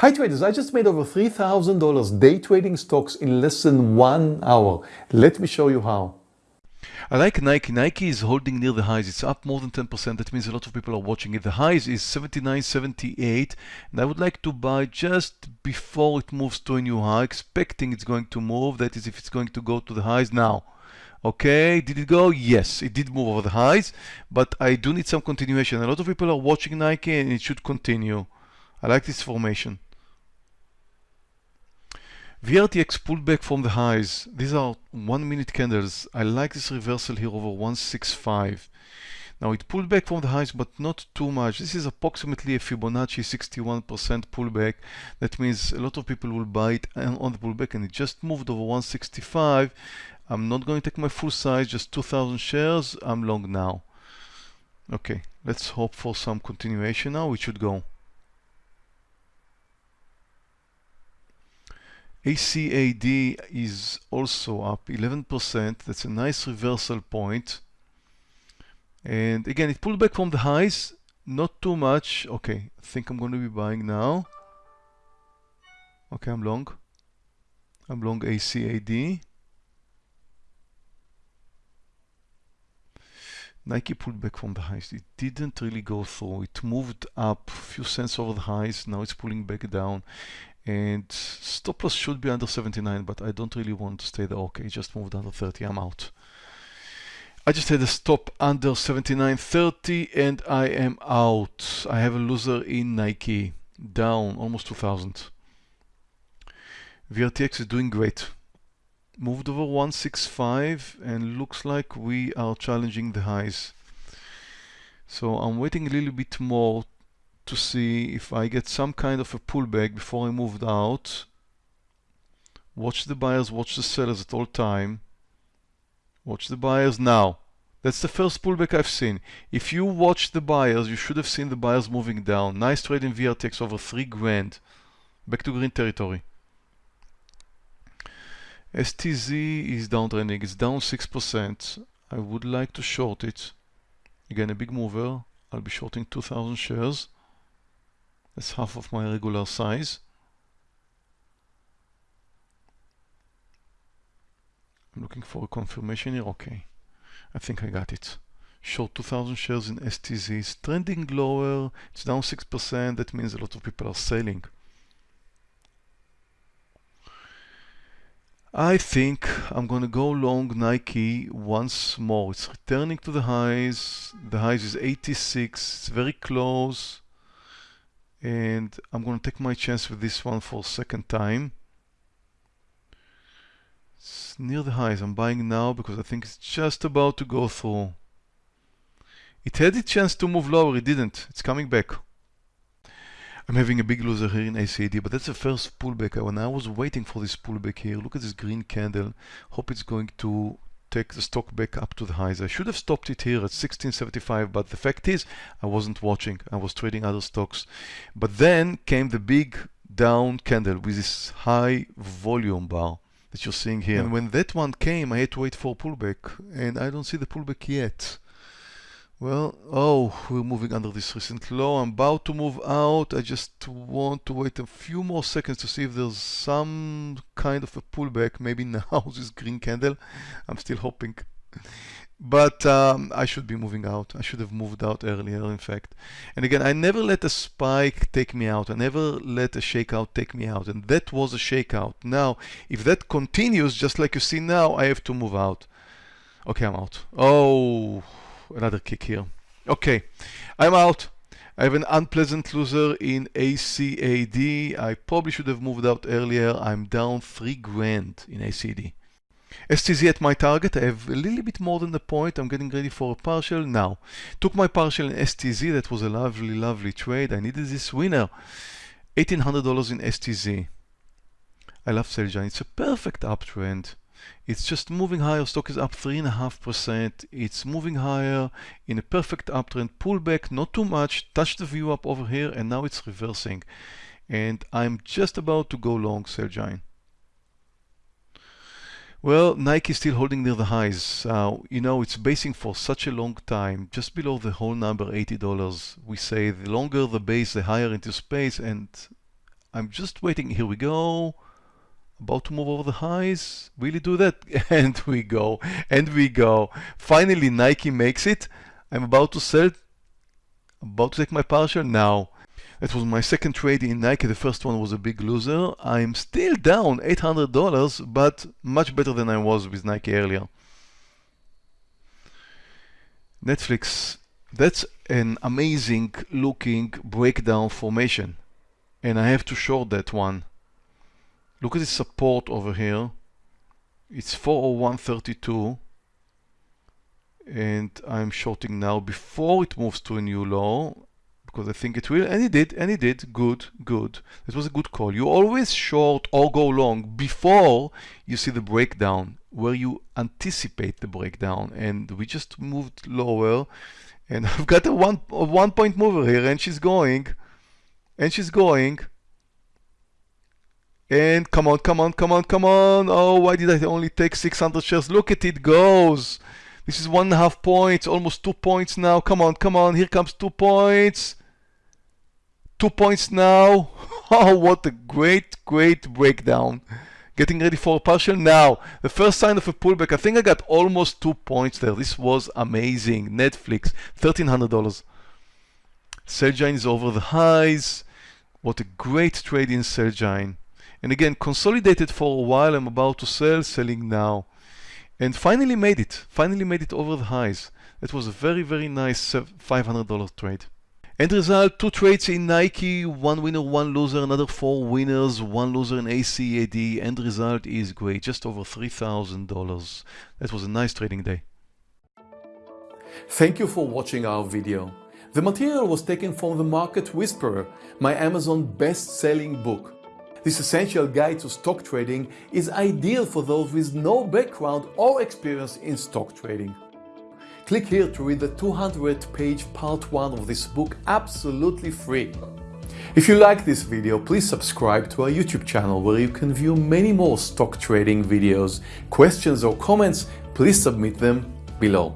Hi traders, I just made over $3,000 day trading stocks in less than one hour. Let me show you how. I like Nike. Nike is holding near the highs. It's up more than 10%. That means a lot of people are watching it. The highs is 79.78 and I would like to buy just before it moves to a new high, expecting it's going to move. That is if it's going to go to the highs now. Okay, did it go? Yes, it did move over the highs, but I do need some continuation. A lot of people are watching Nike and it should continue. I like this formation. VRTX pulled back from the highs. These are one minute candles. I like this reversal here over 165. Now it pulled back from the highs, but not too much. This is approximately a Fibonacci 61% pullback. That means a lot of people will buy it on the pullback and it just moved over 165. I'm not going to take my full size, just 2,000 shares. I'm long now. Okay, let's hope for some continuation now. We should go. ACAD is also up 11%. That's a nice reversal point. And again, it pulled back from the highs, not too much. Okay, I think I'm going to be buying now. Okay, I'm long. I'm long ACAD. Nike pulled back from the highs. It didn't really go through. It moved up a few cents over the highs. Now it's pulling back down. And stop loss should be under 79, but I don't really want to stay there. Okay, just moved under 30. I'm out. I just had a stop under 79.30 and I am out. I have a loser in Nike. Down almost 2000. VRTX is doing great moved over 165 and looks like we are challenging the highs. So I'm waiting a little bit more to see if I get some kind of a pullback before I moved out. Watch the buyers, watch the sellers at all time. Watch the buyers now. That's the first pullback I've seen. If you watch the buyers, you should have seen the buyers moving down. Nice trade in VRTX over 3 grand. Back to green territory. STZ is downtrending, it's down 6%. I would like to short it. Again, a big mover. I'll be shorting 2,000 shares. That's half of my regular size. I'm looking for a confirmation here. Okay, I think I got it. Short 2,000 shares in STZ. It's trending lower. It's down 6%. That means a lot of people are selling. I think I'm going to go long Nike once more. It's returning to the highs. The highs is 86. It's very close. And I'm going to take my chance with this one for a second time. It's near the highs. I'm buying now because I think it's just about to go through. It had a chance to move lower. It didn't. It's coming back. I'm having a big loser here in ACAD, but that's the first pullback. When I was waiting for this pullback here, look at this green candle. Hope it's going to take the stock back up to the highs. I should have stopped it here at 1675, but the fact is I wasn't watching. I was trading other stocks. But then came the big down candle with this high volume bar that you're seeing here. And when that one came, I had to wait for a pullback, and I don't see the pullback yet. Well, oh, we're moving under this recent low. I'm about to move out. I just want to wait a few more seconds to see if there's some kind of a pullback. Maybe now this green candle. I'm still hoping. But um, I should be moving out. I should have moved out earlier, in fact. And again, I never let a spike take me out. I never let a shakeout take me out. And that was a shakeout. Now, if that continues, just like you see now, I have to move out. Okay, I'm out. Oh another kick here. Okay, I'm out. I have an unpleasant loser in ACAD. I probably should have moved out earlier. I'm down 3 grand in ACD. STZ at my target. I have a little bit more than the point. I'm getting ready for a partial now. Took my partial in STZ. That was a lovely, lovely trade. I needed this winner. $1,800 in STZ. I love Celgene. It's a perfect uptrend. It's just moving higher. Stock is up 3.5%. It's moving higher in a perfect uptrend. Pullback, not too much. Touch the VWAP over here, and now it's reversing. And I'm just about to go long Celgene. Well, Nike is still holding near the highs. Uh, you know, it's basing for such a long time, just below the whole number, $80. We say the longer the base, the higher into space, and I'm just waiting. Here we go. About to move over the highs. Really do that. And we go. And we go. Finally, Nike makes it. I'm about to sell. About to take my partial now. That was my second trade in Nike. The first one was a big loser. I'm still down $800, but much better than I was with Nike earlier. Netflix, that's an amazing looking breakdown formation. And I have to short that one. Look at the support over here. It's 401.32 and I'm shorting now before it moves to a new low because I think it will and it did and it did. Good good. It was a good call. You always short or go long before you see the breakdown where you anticipate the breakdown. And we just moved lower and I've got a one a one point mover here and she's going and she's going and come on come on come on come on. Oh why did I only take 600 shares? Look at it goes. This is one and a half points almost two points now. Come on come on. Here comes two points. Two points now. Oh what a great great breakdown. Getting ready for a partial. Now the first sign of a pullback. I think I got almost two points there. This was amazing. Netflix $1300 Celgene is over the highs. What a great trade in Celgene and again consolidated for a while I'm about to sell selling now and finally made it finally made it over the highs that was a very very nice uh, $500 trade End result, two trades in Nike, one winner, one loser, another four winners, one loser in ACAD. End result is great, just over $3,000. That was a nice trading day. Thank you for watching our video. The material was taken from The Market Whisperer, my Amazon best-selling book. This essential guide to stock trading is ideal for those with no background or experience in stock trading. Click here to read the 200 page part 1 of this book absolutely free. If you like this video, please subscribe to our YouTube channel where you can view many more stock trading videos. Questions or comments, please submit them below.